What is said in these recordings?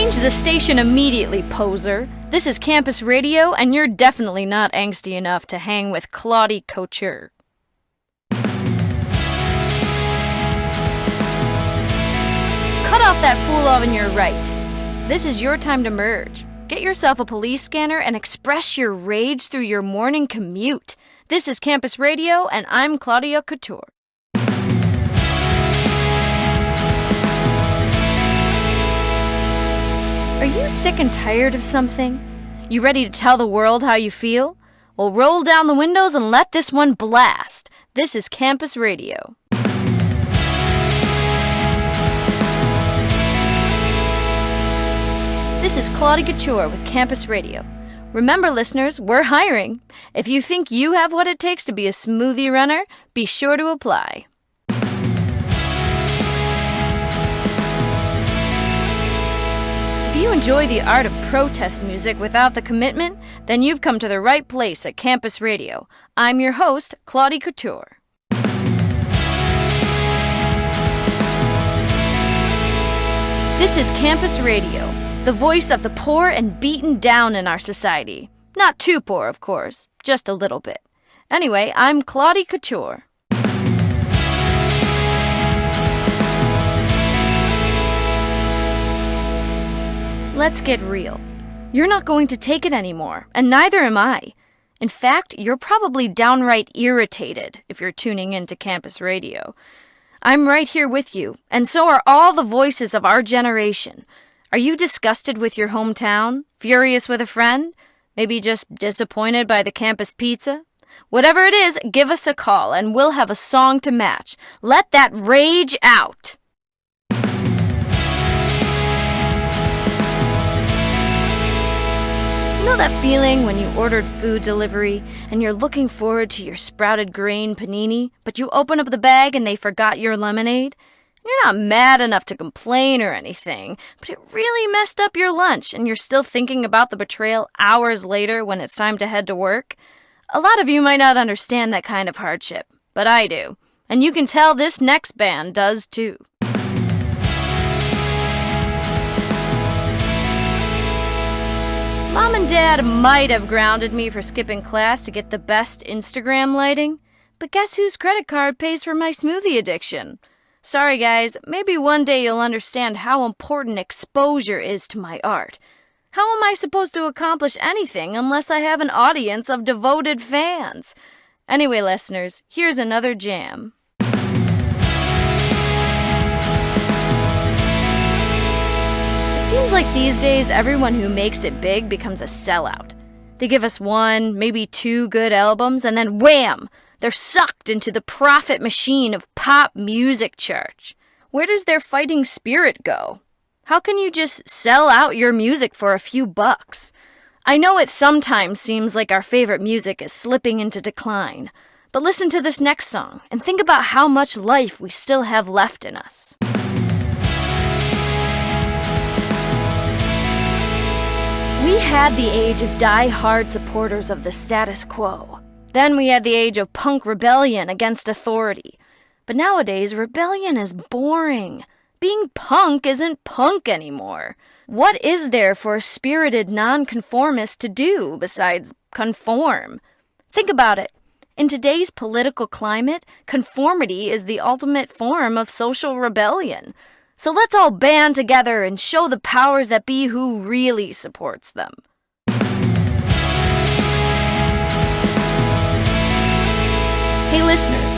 Change the station immediately, poser. This is Campus Radio, and you're definitely not angsty enough to hang with Claudie Couture. Cut off that fool on your right. This is your time to merge. Get yourself a police scanner and express your rage through your morning commute. This is Campus Radio, and I'm Claudia Couture. Are you sick and tired of something? You ready to tell the world how you feel? Well, roll down the windows and let this one blast. This is Campus Radio. This is Claudia Couture with Campus Radio. Remember, listeners, we're hiring. If you think you have what it takes to be a smoothie runner, be sure to apply. Enjoy the art of protest music without the commitment, then you've come to the right place at Campus Radio. I'm your host, Claudie Couture. This is Campus Radio, the voice of the poor and beaten down in our society. Not too poor, of course, just a little bit. Anyway, I'm Claudie Couture. Let's get real. You're not going to take it anymore, and neither am I. In fact, you're probably downright irritated if you're tuning into campus radio. I'm right here with you, and so are all the voices of our generation. Are you disgusted with your hometown? Furious with a friend? Maybe just disappointed by the campus pizza? Whatever it is, give us a call and we'll have a song to match. Let that rage out! Know that feeling when you ordered food delivery and you're looking forward to your sprouted grain panini, but you open up the bag and they forgot your lemonade? You're not mad enough to complain or anything, but it really messed up your lunch and you're still thinking about the betrayal hours later when it's time to head to work? A lot of you might not understand that kind of hardship, but I do. And you can tell this next band does too. Mom and Dad might have grounded me for skipping class to get the best Instagram lighting, but guess whose credit card pays for my smoothie addiction? Sorry, guys, maybe one day you'll understand how important exposure is to my art. How am I supposed to accomplish anything unless I have an audience of devoted fans? Anyway, listeners, here's another jam. Seems like these days everyone who makes it big becomes a sellout. They give us one, maybe two good albums, and then wham! They're sucked into the profit machine of pop music church. Where does their fighting spirit go? How can you just sell out your music for a few bucks? I know it sometimes seems like our favorite music is slipping into decline, but listen to this next song and think about how much life we still have left in us. We had the age of die-hard supporters of the status quo. Then we had the age of punk rebellion against authority. But nowadays, rebellion is boring. Being punk isn't punk anymore. What is there for a spirited nonconformist to do besides conform? Think about it. In today's political climate, conformity is the ultimate form of social rebellion. So let's all band together and show the powers that be who really supports them. Hey listeners,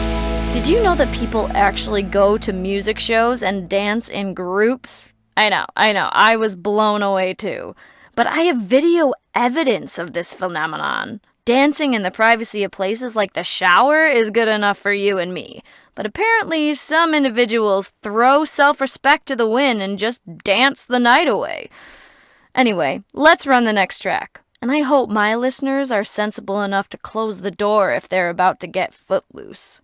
did you know that people actually go to music shows and dance in groups? I know, I know, I was blown away too. But I have video evidence of this phenomenon. Dancing in the privacy of places like the shower is good enough for you and me. But apparently, some individuals throw self respect to the wind and just dance the night away. Anyway, let's run the next track. And I hope my listeners are sensible enough to close the door if they're about to get footloose.